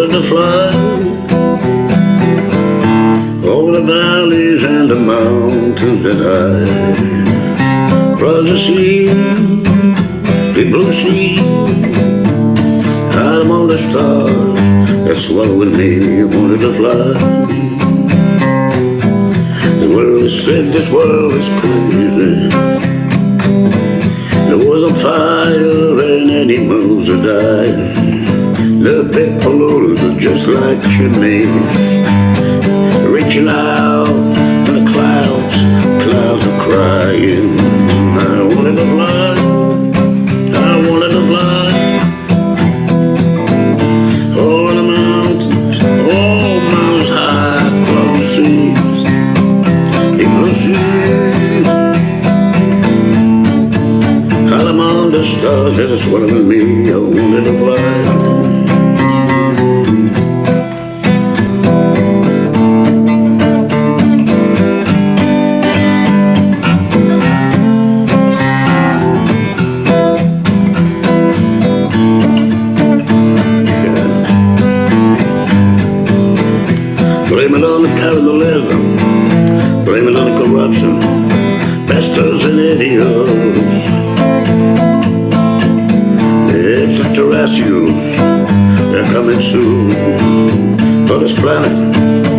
wanted to fly Over the valleys and the mountains and I Across the sea, big blue sea I'm on the stars that swallowed me Wanted to fly The world is sick, this world is crazy. There was a fire and any moves are dying just like chimneys, reaching out to the clouds. Clouds are crying. I wanted to fly. I wanted to fly. Over the mountains, oh miles high, the seas, among the stars, there's a swirling me. I wanted to fly. Blame it on the corruption. Bastards and idiots. It's the extraterrestrials. They're coming soon. For this planet.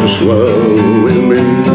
to swallow in me.